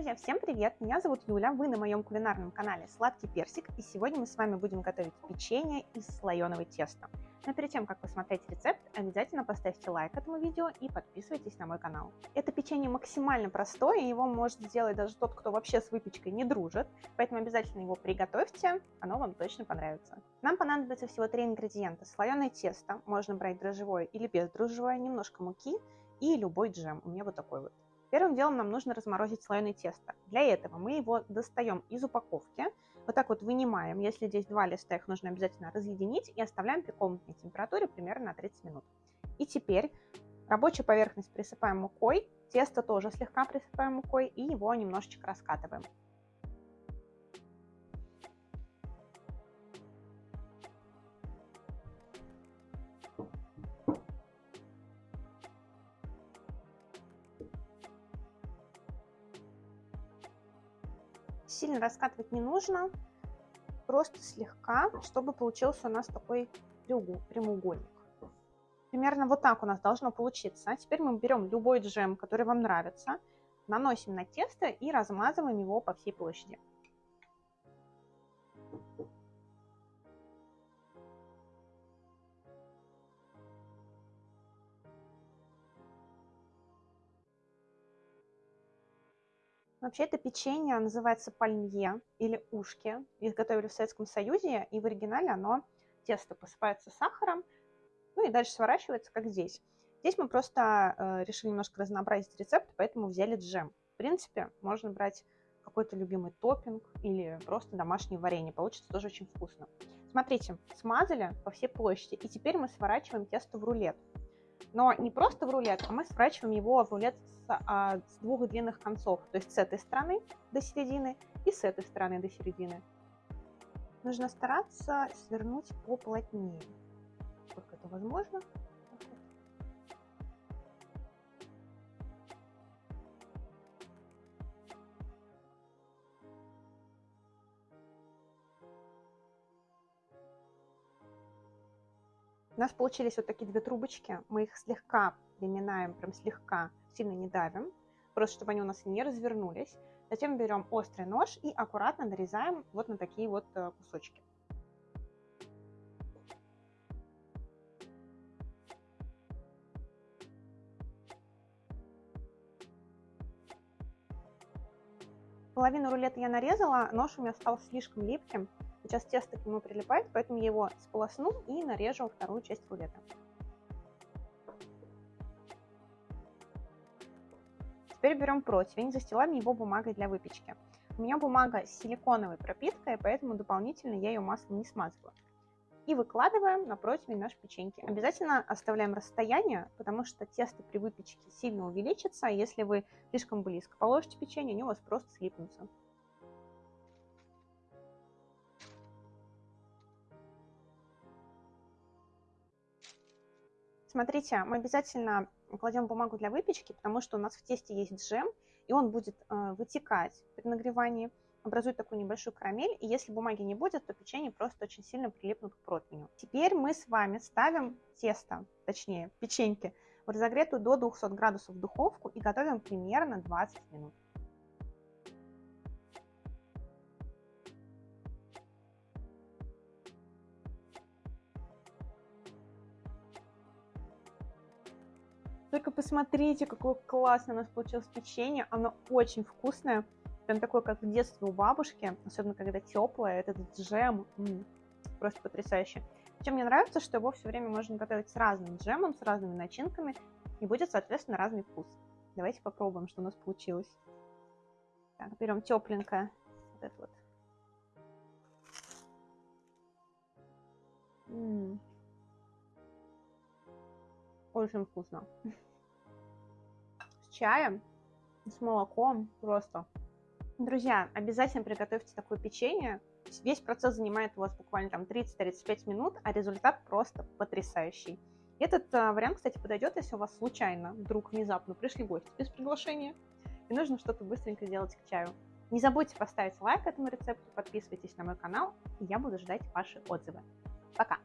Друзья, всем привет! Меня зовут Юля, вы на моем кулинарном канале Сладкий Персик, и сегодня мы с вами будем готовить печенье из слоеного теста. Но перед тем, как посмотреть рецепт, обязательно поставьте лайк этому видео и подписывайтесь на мой канал. Это печенье максимально простое, его может сделать даже тот, кто вообще с выпечкой не дружит, поэтому обязательно его приготовьте, оно вам точно понравится. Нам понадобится всего три ингредиента. Слоеное тесто, можно брать дрожжевое или бездрожжевое, немножко муки и любой джем, у меня вот такой вот. Первым делом нам нужно разморозить слоеное тесто. Для этого мы его достаем из упаковки, вот так вот вынимаем. Если здесь два листа, их нужно обязательно разъединить и оставляем при комнатной температуре примерно на 30 минут. И теперь рабочую поверхность присыпаем мукой, тесто тоже слегка присыпаем мукой и его немножечко раскатываем. Сильно раскатывать не нужно, просто слегка, чтобы получился у нас такой прямоугольник. Примерно вот так у нас должно получиться. Теперь мы берем любой джем, который вам нравится, наносим на тесто и размазываем его по всей площади. Вообще это печенье называется пальмье или ушки. Их готовили в Советском Союзе, и в оригинале оно, тесто посыпается сахаром, ну и дальше сворачивается, как здесь. Здесь мы просто э, решили немножко разнообразить рецепт, поэтому взяли джем. В принципе, можно брать какой-то любимый топпинг или просто домашнее варенье. Получится тоже очень вкусно. Смотрите, смазали по всей площади, и теперь мы сворачиваем тесто в рулет. Но не просто в рулет, а мы сворачиваем его в рулет с, а, с двух длинных концов. То есть с этой стороны до середины и с этой стороны до середины. Нужно стараться свернуть поплотнее. Сколько это возможно. У нас получились вот такие две трубочки. Мы их слегка приминаем, прям слегка, сильно не давим, просто чтобы они у нас не развернулись. Затем берем острый нож и аккуратно нарезаем вот на такие вот э, кусочки. Половину рулета я нарезала, нож у меня стал слишком липким, Сейчас тесто к нему прилипает, поэтому я его сполосну и нарежу вторую часть рулета. Теперь берем противень, застилаем его бумагой для выпечки. У меня бумага с силиконовой пропиткой, поэтому дополнительно я ее маслом не смазываю. И выкладываем на противень наши печеньки. Обязательно оставляем расстояние, потому что тесто при выпечке сильно увеличится. Если вы слишком близко положите печенье, они у вас просто слипнутся. Смотрите, мы обязательно кладем бумагу для выпечки, потому что у нас в тесте есть джем, и он будет э, вытекать при нагревании, образует такую небольшую карамель, и если бумаги не будет, то печенье просто очень сильно прилипнут к противню. Теперь мы с вами ставим тесто, точнее печеньки, в разогретую до 200 градусов духовку и готовим примерно 20 минут. Только посмотрите, какое классное у нас получилось печенье. Оно очень вкусное. Прям такое, как в детстве у бабушки. Особенно, когда теплое. Этот джем. М -м, просто потрясающе. Чем мне нравится, что его все время можно готовить с разным джемом, с разными начинками. И будет, соответственно, разный вкус. Давайте попробуем, что у нас получилось. Так, берем тепленькое. Вот это вот. М -м. Очень вкусно. Чаем, с молоком просто. Друзья, обязательно приготовьте такое печенье. Весь процесс занимает у вас буквально там 30-35 минут, а результат просто потрясающий. Этот а, вариант, кстати, подойдет, если у вас случайно, вдруг внезапно пришли гости без приглашения, и нужно что-то быстренько сделать к чаю. Не забудьте поставить лайк этому рецепту, подписывайтесь на мой канал, и я буду ждать ваши отзывы. Пока!